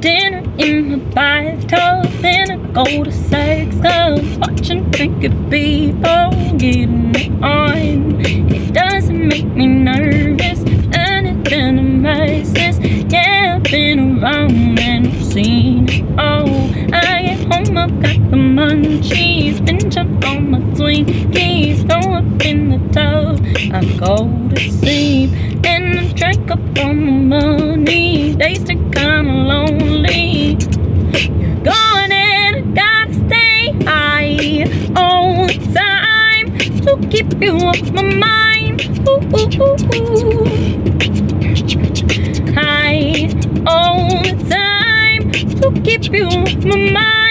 dinner in my bathtub Then I go to sex clubs Watching naked people getting on It doesn't make me nervous Anything a messes Yeah, I've been around and I've seen it all. I get home, I've got munchies Binge on my Twinkies Throw up in the tub I go to sleep. And I drink up all my money. They stick kinda lonely. You're gone and I gotta stay high all the time. To keep you off my mind. Ooh, ooh, ooh, ooh. High all the time. To keep you off my mind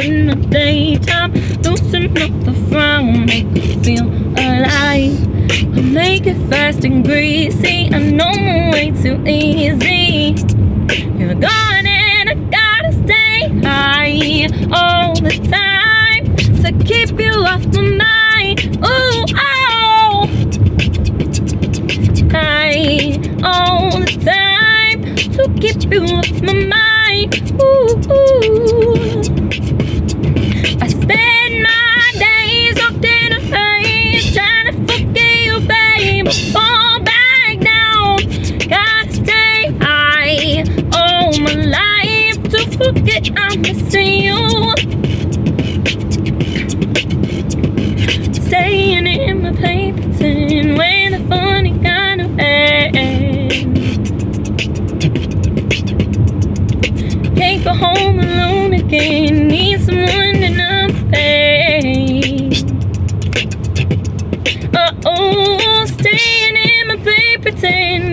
in you, you my daytime Loosen up the frown Make me feel alive. I make it fast and greasy. I know my way too easy. You're gone and I gotta stay high all the time To keep you off my mind. Ooh, oh. High all the time To keep you off my mind. Ooh, ooh. I'm missing you. Staying in my paper tin With a funny kind of end. Can't go home alone again. Need someone to numb pain. Uh-oh Staying in my paper tin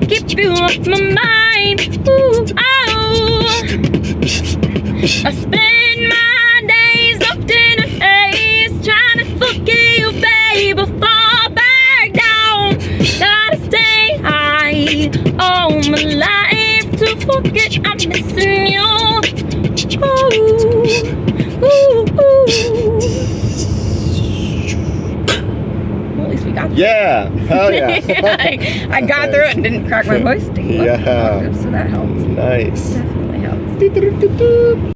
keep you off my mind. Ooh, oh, I spend my days locked in a haze trying to forget you, babe. I fall back down. Gotta stay high all my life to forget I'm missing you. Yeah. Hell yeah. I, I got through it and didn't crack my voice. Yeah. So that helped. nice. Definitely helped.